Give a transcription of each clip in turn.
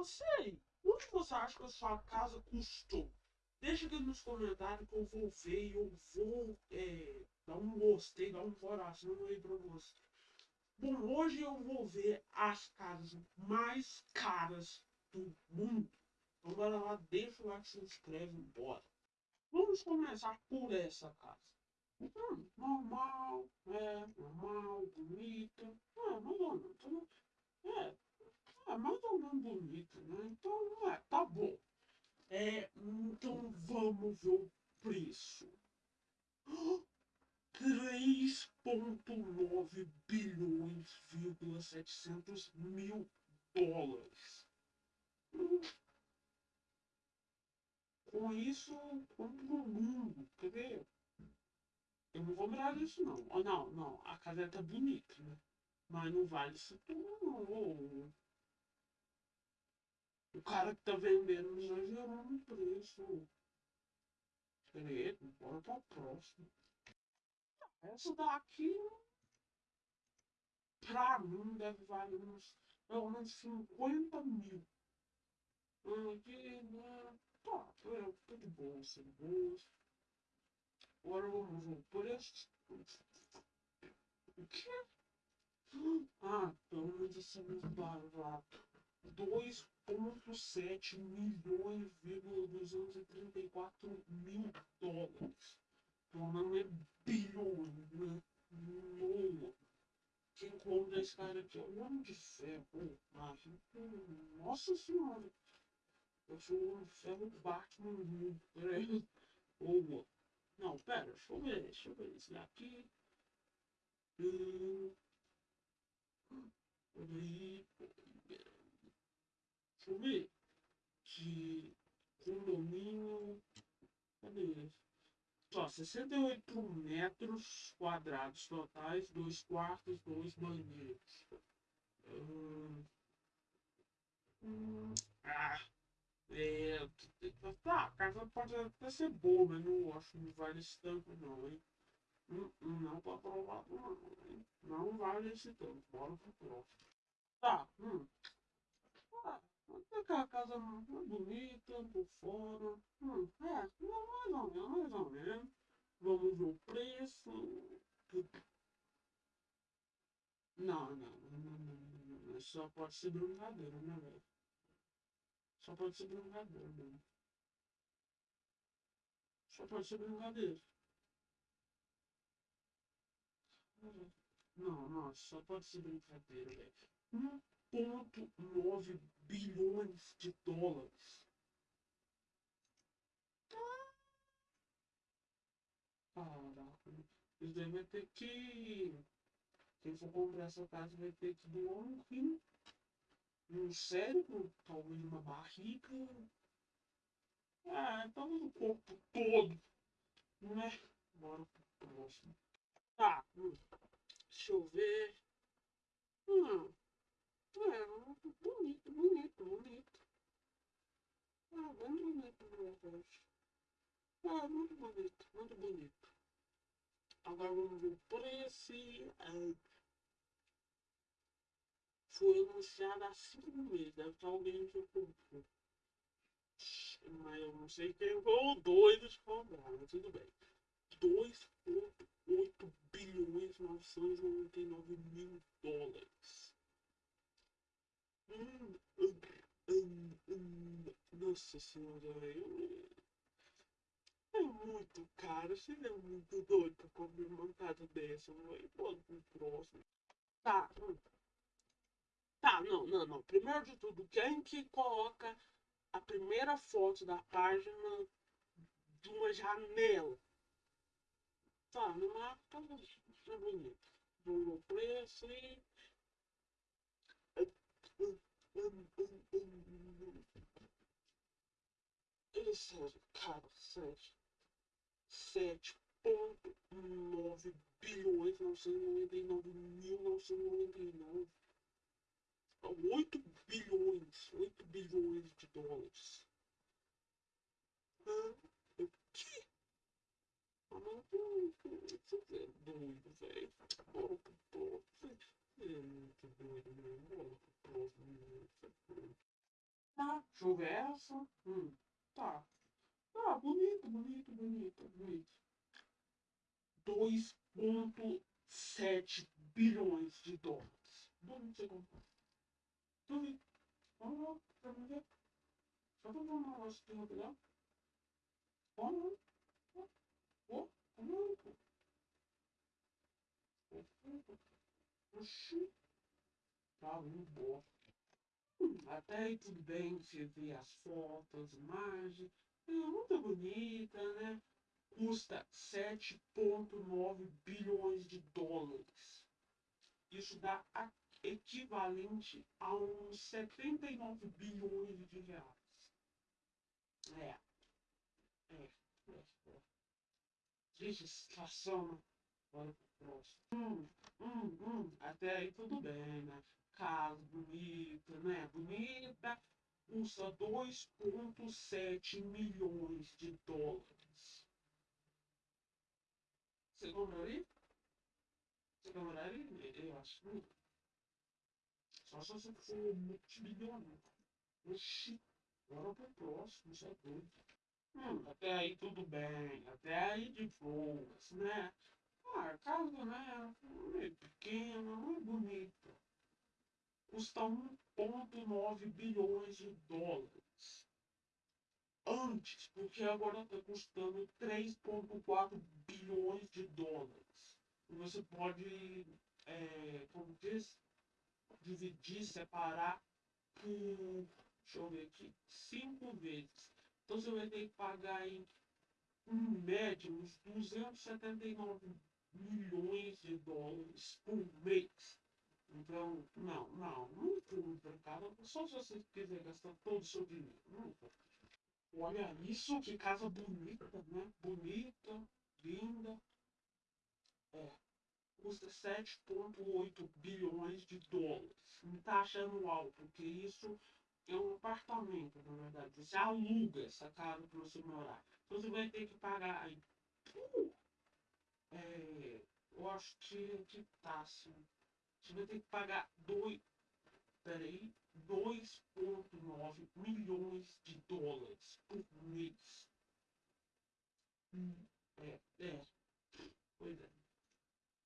você quanto você acha que a sua casa custou? Deixa aqui nos comentários que eu vou ver e eu vou é, dar um gostei, dar um coração aí pra você. Bom, hoje eu vou ver as casas mais caras do mundo. Então bora lá, deixa o like, se inscreve, bora. Vamos começar por essa casa. Hum, normal, é, normal, bonita. É, mais ou menos. É, é mais ou menos bonita, né? Então, é, tá bom. É, então vamos ver o preço. 3,9 bilhões, 700 mil dólares. Com isso, compro o mundo. Quer ver? Eu não vou mirar isso não. Oh, não, não. A casa tá bonita, né? Mas não vale isso tudo não. O cara que tá vendendo exagerou no preço. Credo, bora pra próxima. Essa daqui, pra mim, deve valer uns, pelo menos 50 mil. Aqui, né? Tá, é, tudo bom, sem boas. Agora vamos ver o preço. O quê? Ah, pelo menos esse é mais barato. 2,7 milhões, 234 mil dólares. Então não é bilhões, né? Não. Quem compra esse cara aqui é o homem de ferro. Ah, nossa senhora. Eu sou o homem de ferro Batman. Peraí. Boa. Não, pera, deixa eu ver, deixa eu ver. Esse daqui. Hum. Eu ver. De condomínio. Cadê esse? Só 68 metros quadrados totais, dois quartos, dois banheiros. Hum, hum, ah, é, tá, a casa pode até ser boa, mas não acho que não vale esse tanto não, hein? Hum, hum não tô aprovado não, hein? Não vale esse tanto, bora pro próximo. Tá, hum. Aquela casa não é bonita, por fora. Hum, é, mais ou menos, mais ou menos. Vamos ver o preço. Não, não, não, não, não. Só pode ser brincadeira, né, velho? Só pode ser brincadeira, mano. Só pode ser brincadeira. Não, não, só pode ser brincadeira, velho. 1,9 bilhões de dólares. Caraca, isso daí vai ter que. Quem for comprar essa casa vai ter que doar um rim, um cérebro, talvez uma barriga. Ah, então o corpo todo. Né? Bora pro próximo. Tá, hum. deixa eu ver. Hum. Bonito, bonito, bonito. Ah, bem bonito, verdade. Ah, muito bonito, muito bonito. Agora vamos ver o preço. É, foi anunciado há cinco meses. Deve estar alguém que comprou. Mas eu não sei quem foi o doido de comprar, mas tudo bem. 2,8 bilhões 999 mil dólares. Hum, hum, hum, hum. Nossa senhora, eu é muito caro, é muito doido pra comer uma casa dessa, não é? Pode pro próximo. Tá, tá, não, não, não. Primeiro de tudo, quem que coloca a primeira foto da página de uma janela? Tá, no tá bonito. Vou preço e. Sério, cara, sério. 7,9 bilhões 999 mil 999 8 bilhões 8 bilhões de dólares ah, o que? Ah, mas você é doido, velho. Bora pro próximo. É muito doido mesmo. Bora pro próximo. Eu ver essa. Hum, tá. Tá, bonito, bonito, bonito, bonito. 2,7 bilhões de dólares. Duvido você comprar. Duvido. Vamos lá, ver. Só pra ver um negócio aqui rapidão. Vamos lá. Vamos lá, pô. Oxi. Tá muito bom. Até aí tudo bem, você vê as fotos, imagens. É muito bonita, né? Custa 7,9 bilhões de dólares. Isso dá equivalente a uns 79 bilhões de reais. É. É. é, é. Bora pro próximo. Hum, hum, hum. Até aí tudo bem, né? Casa bonita, né? Bonita. Custa 2,7 milhões de dólares. Você compraria? Você compraria? Eu acho que não. Só se você for multimilionário. Oxi, bora pro próximo, isso é doido. Hum, até aí tudo bem, até aí de boas, né? Ah, a casa, né, é pequena, não é bonita. Custa 1,9 bilhões de dólares. Antes, porque agora está custando 3,4 bilhões de dólares. Você pode, é, como diz, dividir, separar por, deixa eu ver aqui, cinco vezes. Então você vai ter que pagar em, em média uns 279 milhões de dólares por mês. Então, não, não, não compra, cara. Só se você quiser gastar todo o seu dinheiro. Não Olha isso, que casa bonita, né? Bonita, linda. É custa 7,8 bilhões de dólares. Está achando alto, porque isso é um apartamento, na verdade. Você aluga essa casa para você morar. Então você vai ter que pagar aí. Uh, é, eu acho que, que tá assim. Você vai ter que pagar 2. Peraí. 2,9 milhões de dólares por mês. Hum, é, é. Pois é.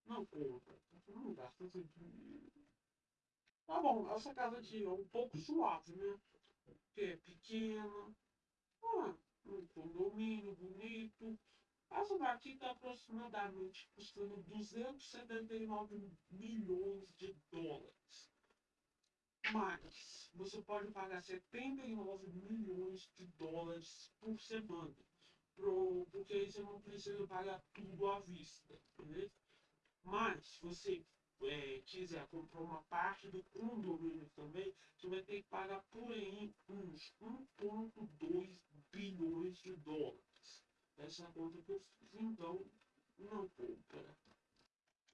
Não compra. Não gasta seu dinheiro. Tá bom, essa casa aqui é um pouco suave, né? Porque é pequena. Ah, um condomínio bonito. Essa daqui está aproximadamente custando 279 milhões de dólares. Mas você pode pagar 79 milhões de dólares por semana. Pro, porque aí você não precisa pagar tudo à vista, beleza? Mas, se você é, quiser comprar uma parte do condomínio também, você vai ter que pagar por aí uns 1,2 bilhões de dólares. Essa é conta que eu fiz, então não compra.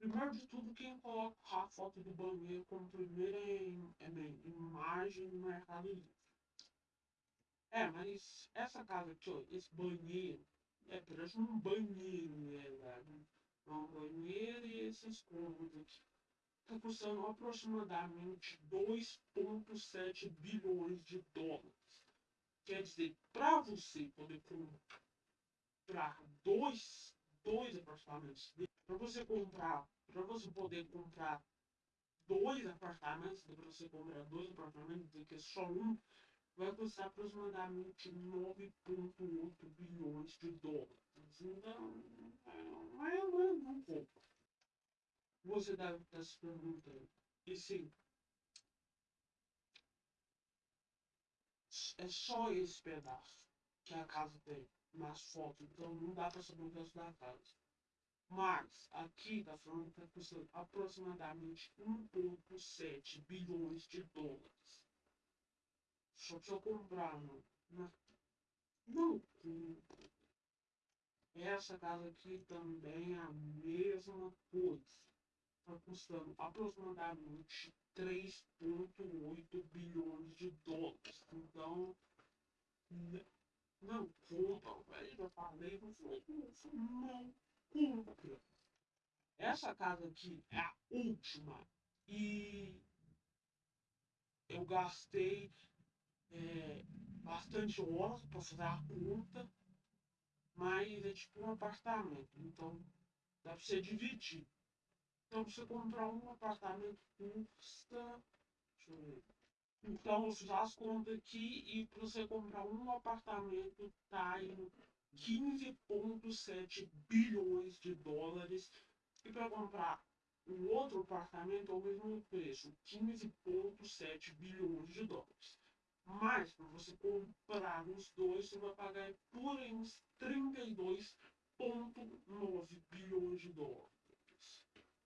Primeiro de tudo, quem coloca a foto do banheiro como primeira em, imagem no Mercado Livre. É, mas essa casa aqui, ó, esse banheiro, é parece um banheiro, na verdade um banheiro e esses cômodos aqui. Está custando aproximadamente 2,7 bilhões de dólares. Quer dizer, para você poder comprar dois, dois apartamentos, para você comprar, para você poder comprar dois apartamentos, para você comprar dois apartamentos, do que só um, vai custar aproximadamente 9,8 bilhões de dólares. Então, é, não é um pouco. Você deve estar se perguntando. E sim, é só esse pedaço que a casa tem nas fotos, então não dá para saber o resto da casa. Mas aqui está falando que está custando aproximadamente 1,7 bilhões de dólares. Só precisa comprar, não. Não, não compra. Essa casa aqui também é a mesma coisa. Está custando aproximadamente 3,8 bilhões de dólares. Então, não compra, velho. Já falei, não foi, não compra. Essa casa aqui é a última. E eu gastei é, bastante horas para fazer a conta, mas é tipo um apartamento, então dá para você dividir. Então você comprar um apartamento custa. Deixa eu ver. Então fiz as contas aqui e para você comprar um apartamento tá indo 15,7 bilhões de dólares. E para comprar um outro apartamento ao mesmo preço, 15,7 bilhões de dólares. Mas para você comprar os dois, você vai pagar por uns 32,9 bilhões de dólares.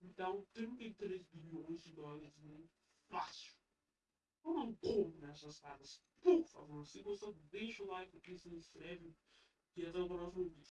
Então, 33 bilhões de dólares é fácil. Compro nessas casas. Por favor, se gostou, deixa o like aqui, se inscreve e até o próximo vídeo.